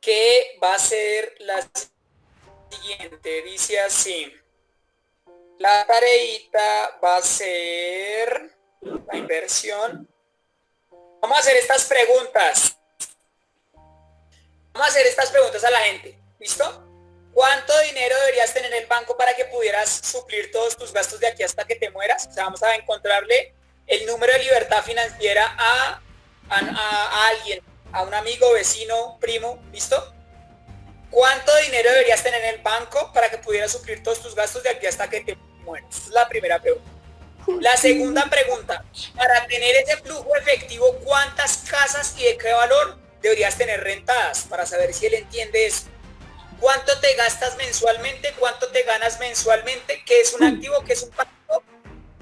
¿Qué va a ser la siguiente? Dice así. La tareita va a ser la inversión. Vamos a hacer estas preguntas. Vamos a hacer estas preguntas a la gente. ¿Listo? ¿Cuánto dinero deberías tener en el banco para que pudieras suplir todos tus gastos de aquí hasta que te mueras? O sea, vamos a encontrarle el número de libertad financiera a, a, alguien, a un amigo, vecino, primo, ¿listo? ¿Cuánto dinero deberías tener en el banco para que pudieras suplir todos tus gastos de aquí hasta que te mueras? Esa es la primera pregunta. La segunda pregunta, para tener ese flujo efectivo, ¿cuántas casas y de qué valor deberías tener rentadas? Para saber si él entiende eso cuánto te gastas mensualmente, cuánto te ganas mensualmente, qué es un mm. activo, qué es un pasivo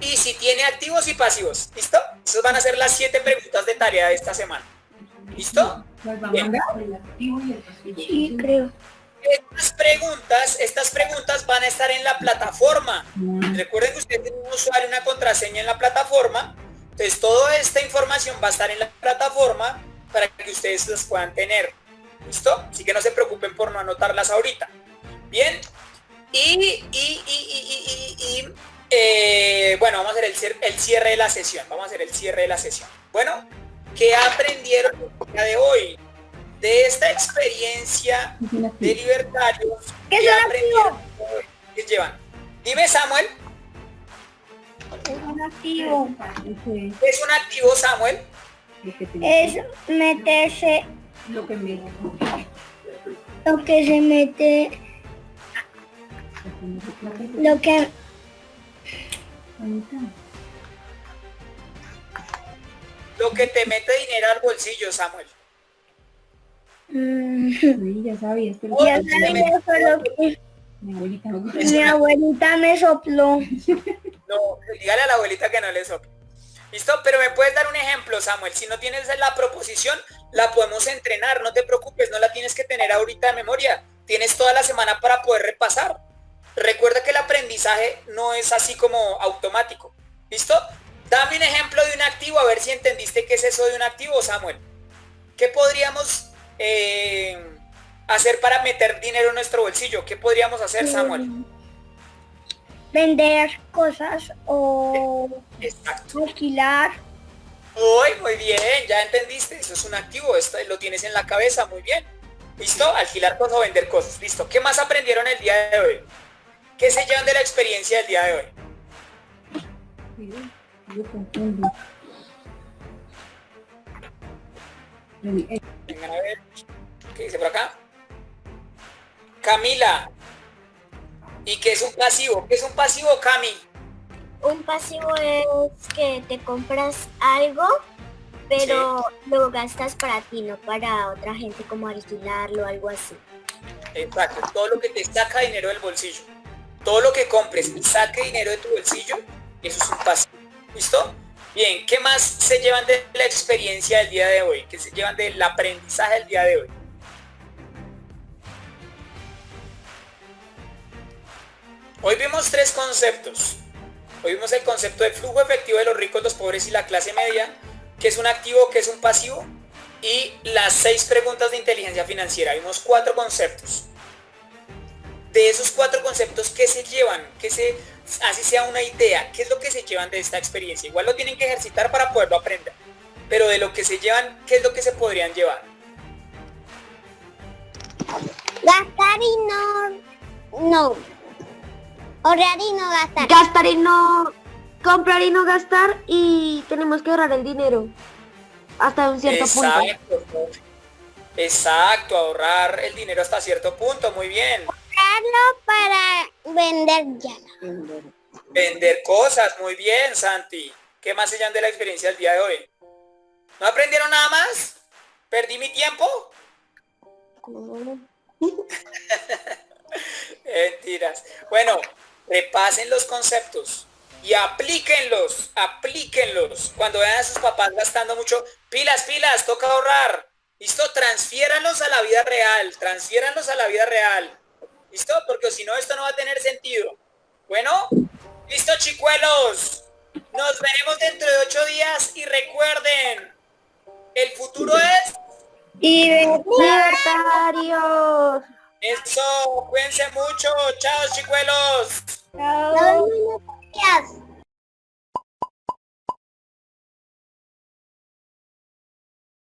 y si tiene activos y pasivos. ¿Listo? Esas van a ser las siete preguntas de tarea de esta semana. ¿Listo? Sí, creo. Estas preguntas, estas preguntas van a estar en la plataforma. Mm. Recuerden que ustedes tienen un usuario, una contraseña en la plataforma. Entonces toda esta información va a estar en la plataforma para que ustedes las puedan tener. ¿Listo? Así que no se preocupen por no anotarlas ahorita. Bien. Y, y, eh, bueno, vamos a hacer el, el cierre de la sesión. Vamos a hacer el cierre de la sesión. Bueno, ¿qué aprendieron el día de hoy? De esta experiencia de libertarios. ¿Qué, aprendieron? ¿Qué llevan? Dime, Samuel. Es un activo. ¿Es un activo, Samuel? Es meterse lo que me lo que se mete lo que lo que te mete dinero al bolsillo Samuel mm. ya sabía ya sabía que mi abuelita, no. mi abuelita me sopló no dígale a la abuelita que no le sople ¿Listo? Pero me puedes dar un ejemplo, Samuel. Si no tienes la proposición, la podemos entrenar. No te preocupes, no la tienes que tener ahorita de memoria. Tienes toda la semana para poder repasar. Recuerda que el aprendizaje no es así como automático. ¿Listo? Dame un ejemplo de un activo, a ver si entendiste qué es eso de un activo, Samuel. ¿Qué podríamos eh, hacer para meter dinero en nuestro bolsillo? ¿Qué podríamos hacer, Samuel? Mm vender cosas o alquilar. Uy, muy bien, ya entendiste, eso es un activo, esto lo tienes en la cabeza, muy bien. ¿Listo? Alquilar cosas o vender cosas. Listo. ¿Qué más aprendieron el día de hoy? ¿Qué se llevan de la experiencia del día de hoy? Vengan a ver. ¿Qué dice por acá? Camila, ¿Y qué es un pasivo? ¿Qué es un pasivo, Cami? Un pasivo es que te compras algo, pero lo gastas para ti, no para otra gente, como alquilarlo o algo así. Exacto, todo lo que te saca dinero del bolsillo. Todo lo que compres y saque dinero de tu bolsillo, eso es un pasivo. ¿Listo? Bien, ¿qué más se llevan de la experiencia del día de hoy? ¿Qué se llevan del aprendizaje del día de hoy? Hoy vimos tres conceptos. Vimos el concepto de flujo efectivo de los ricos, los pobres y la clase media, que es un activo, que es un pasivo, y las seis preguntas de inteligencia financiera. Vimos cuatro conceptos. De esos cuatro conceptos, ¿qué se llevan? ¿Qué se, así sea una idea, ¿qué es lo que se llevan de esta experiencia? Igual lo tienen que ejercitar para poderlo aprender. Pero de lo que se llevan, ¿qué es lo que se podrían llevar? Gastar y no, no, Ahorrar y no gastar. Gastar y no... Comprar y no gastar y tenemos que ahorrar el dinero. Hasta un cierto Exacto. punto. Exacto, ahorrar el dinero hasta cierto punto, muy bien. Ahorrarlo para vender ya. Vender cosas, muy bien, Santi. ¿Qué más se llaman de la experiencia del día de hoy? ¿No aprendieron nada más? ¿Perdí mi tiempo? Mentiras. Bueno, repasen los conceptos y aplíquenlos, aplíquenlos. Cuando vean a sus papás gastando mucho, pilas, pilas, toca ahorrar. ¿Listo? Transfiéranlos a la vida real, transfiéranlos a la vida real. ¿Listo? Porque si no, esto no va a tener sentido. Bueno, listo, chicuelos. Nos veremos dentro de ocho días y recuerden, el futuro es... Libertarios. Eso, cuídense mucho. Chao, chicuelos. Chao. Gracias.